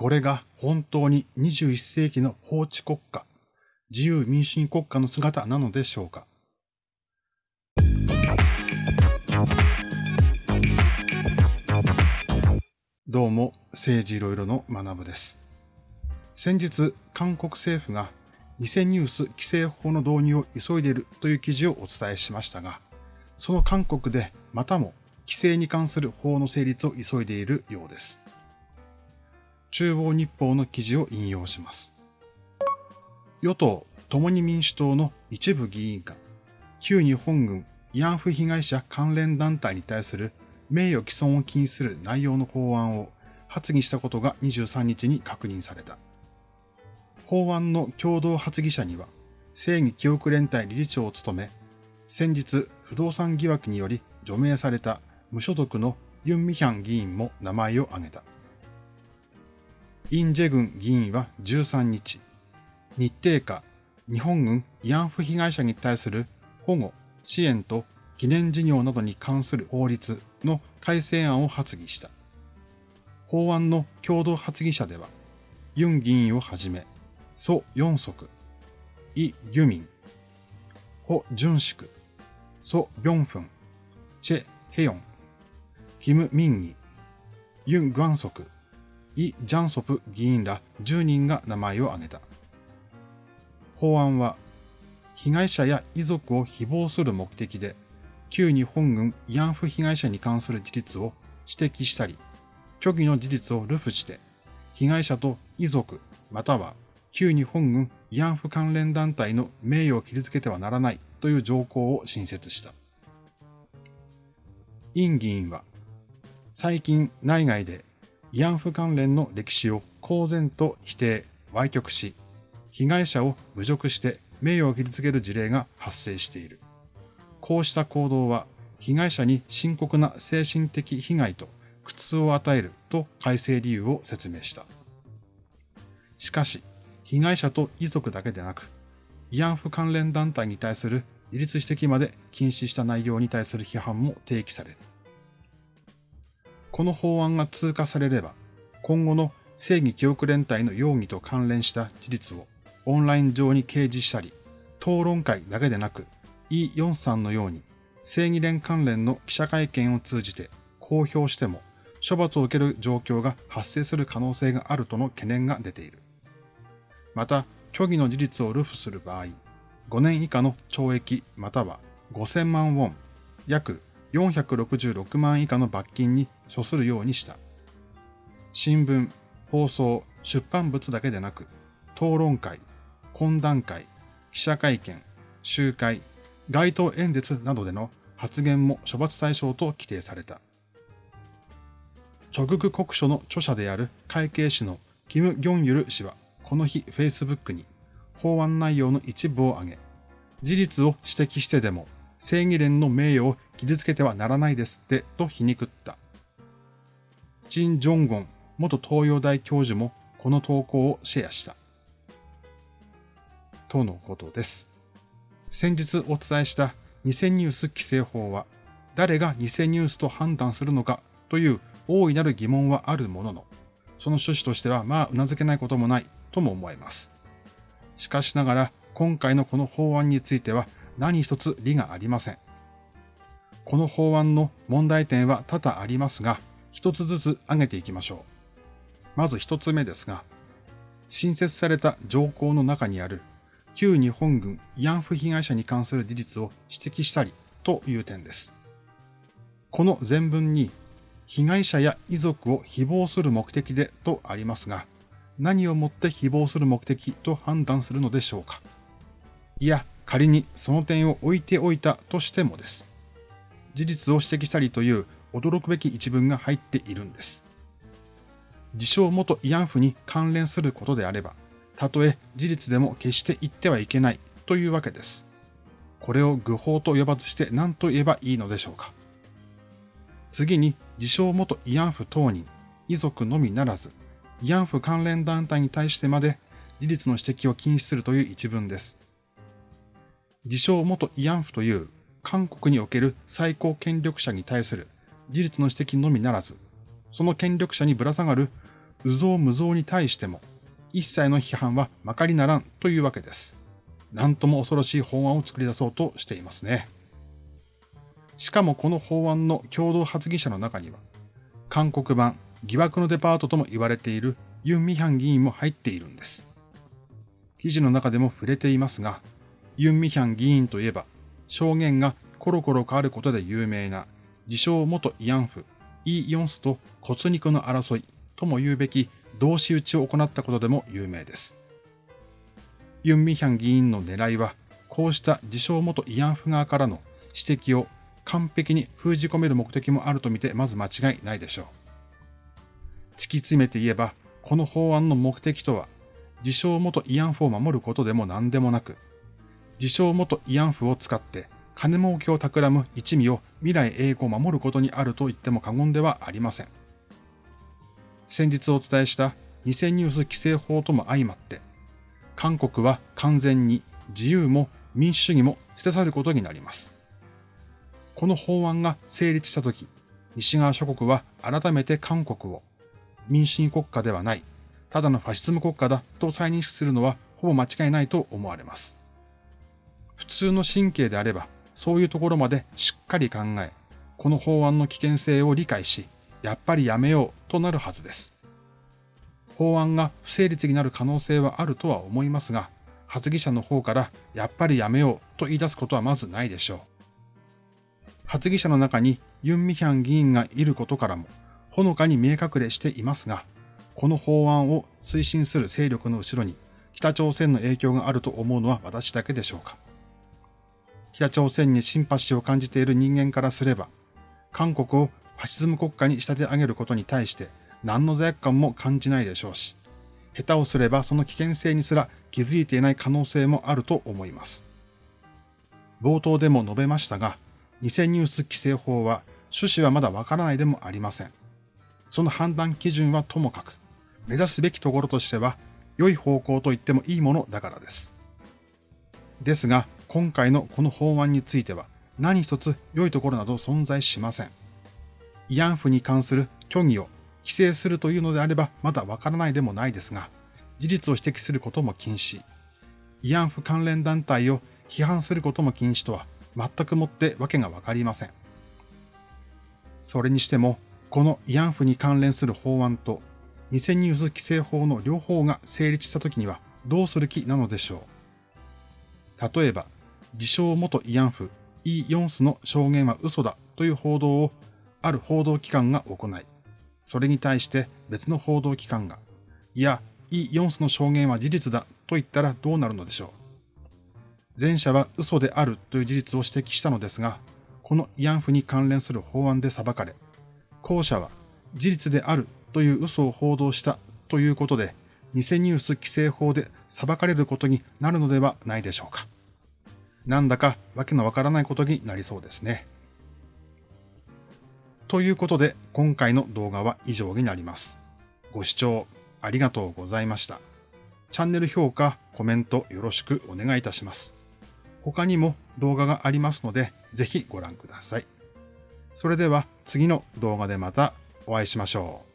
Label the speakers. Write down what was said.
Speaker 1: これが本当に21世紀の法治国家、自由民主主義国家の姿なのでしょうか。どうも、政治いろいろの学部です。先日、韓国政府が偽ニュース規制法の導入を急いでいるという記事をお伝えしましたが、その韓国でまたも規制に関する法の成立を急いでいるようです。中央日報の記事を引用します。与党共に民主党の一部議員が、旧日本軍慰安婦被害者関連団体に対する名誉毀損を禁止する内容の法案を発議したことが23日に確認された。法案の共同発議者には、正義記憶連帯理事長を務め、先日不動産疑惑により除名された無所属のユン・ミヒャン議員も名前を挙げた。イン・ジェグン議員は13日、日程下日本軍慰安婦被害者に対する保護、支援と記念事業などに関する法律の改正案を発議した。法案の共同発議者では、ユン議員をはじめ、ソ・ヨンソク、イ・ユミン、ホ・ジュンシク、ソ・ビョンフン、チェ・ヘヨン、キム・ミンギ、ユン・グワンソク、イ・ジャンソプ議員ら10人が名前を挙げた。法案は、被害者や遺族を誹謗する目的で旧日本軍慰安婦被害者に関する事実を指摘したり、虚偽の事実を流布して、被害者と遺族、または旧日本軍慰安婦関連団体の名誉を傷つけてはならないという条項を新設した。イン議員は、最近内外で慰安婦関連の歴史を公然と否定、歪曲し、被害者を侮辱して名誉を傷つける事例が発生している。こうした行動は被害者に深刻な精神的被害と苦痛を与えると改正理由を説明した。しかし、被害者と遺族だけでなく、慰安婦関連団体に対する自立指摘まで禁止した内容に対する批判も提起される。この法案が通過されれば、今後の正義記憶連帯の容疑と関連した事実をオンライン上に掲示したり、討論会だけでなくイ・ヨンさんのように正義連関連の記者会見を通じて公表しても処罰を受ける状況が発生する可能性があるとの懸念が出ている。また、虚偽の事実を流布する場合、5年以下の懲役または5000万ウォン、約466万以下の罰金に処するようにした。新聞、放送、出版物だけでなく、討論会、懇談会、記者会見、集会、街頭演説などでの発言も処罰対象と規定された。直具国書の著者である会計士のキム・ギョンユル氏はこの日 Facebook に法案内容の一部を挙げ、事実を指摘してでも正義連の名誉を傷つけてはならないですってと皮肉った。チン・ジョンゴン元東洋大教授もこの投稿をシェアした。とのことです。先日お伝えした偽ニュース規制法は、誰が偽ニュースと判断するのかという大いなる疑問はあるものの、その趣旨としてはまあ頷けないこともないとも思います。しかしながら、今回のこの法案については何一つ理がありません。この法案の問題点は多々ありますが、一つずつ挙げていきましょう。まず一つ目ですが、新設された条項の中にある旧日本軍慰安婦被害者に関する事実を指摘したりという点です。この前文に被害者や遺族を誹謗する目的でとありますが、何をもって誹謗する目的と判断するのでしょうかいや、仮にその点を置いておいたとしてもです。事実を指摘したりという驚くべき一文が入っているんです。自称元慰安婦に関連することであれば、たとえ事実でも決して言ってはいけないというわけです。これを愚法と呼ばずして何と言えばいいのでしょうか。次に、自称元慰安婦当人、遺族のみならず、慰安婦関連団体に対してまで事実の指摘を禁止するという一文です。自称元慰安婦という韓国における最高権力者に対する事実の指摘のみならず、その権力者にぶら下がる有造無造に対しても一切の批判はまかりならんというわけです。なんとも恐ろしい法案を作り出そうとしていますね。しかもこの法案の共同発議者の中には、韓国版疑惑のデパートとも言われているユン・ミヒャン議員も入っているんです。記事の中でも触れていますが、ユン・ミヒャン議員といえば、証言がコロコロ変わることで有名な、自称元慰安婦、イ・ヨンスと骨肉の争いとも言うべき同士討ちを行ったことでも有名です。ユン・ミヒャン議員の狙いは、こうした自称元慰安婦側からの指摘を完璧に封じ込める目的もあるとみてまず間違いないでしょう。突き詰めて言えば、この法案の目的とは、自称元慰安婦を守ることでも何でもなく、自称元慰安婦を使って金儲けを企む一味を未来永劫守ることにあると言っても過言ではありません。先日お伝えした偽ニュース規制法とも相まって、韓国は完全に自由も民主主義も捨て去ることになります。この法案が成立したとき、西側諸国は改めて韓国を民主主義国家ではない、ただのファシズム国家だと再認識するのはほぼ間違いないと思われます。普通の神経であれば、そういうところまでしっかり考え、この法案の危険性を理解し、やっぱりやめようとなるはずです。法案が不成立になる可能性はあるとは思いますが、発議者の方からやっぱりやめようと言い出すことはまずないでしょう。発議者の中にユン・ミヒャン議員がいることからも、ほのかに見え隠れしていますが、この法案を推進する勢力の後ろに北朝鮮の影響があると思うのは私だけでしょうか。北朝鮮にシンパシーを感じている人間からすれば、韓国をファシズム国家に仕立て上げることに対して何の罪悪感も感じないでしょうし、下手をすればその危険性にすら気づいていない可能性もあると思います。冒頭でも述べましたが、偽ニュース規制法は趣旨はまだわからないでもありません。その判断基準はともかく、目指すべきところとしては、良い方向と言ってもいいものだからです。ですが、今回のこの法案については、何一つ良いところなど存在しません。慰安婦に関する虚偽を規制するというのであればまだわからないでもないですが、事実を指摘することも禁止、慰安婦関連団体を批判することも禁止とは全くもってわけがわかりません。それにしても、この慰安婦に関連する法案と偽ニュース規制法の両方が成立したときにはどうする気なのでしょう。例えば、自称元慰安婦イ・ヨンスの証言は嘘だという報道をある報道機関が行い、それに対して別の報道機関が、いや、イ・ヨンスの証言は事実だと言ったらどうなるのでしょう。前者は嘘であるという事実を指摘したのですが、この慰安婦に関連する法案で裁かれ、後者は事実であるという嘘を報道したということで、偽ニュース規制法で裁かれることになるのではないでしょうか。なんだかわけのわからないことになりそうですね。ということで、今回の動画は以上になります。ご視聴ありがとうございました。チャンネル評価、コメントよろしくお願いいたします。他にも動画がありますので、ぜひご覧ください。それでは次の動画でまたお会いしましょう。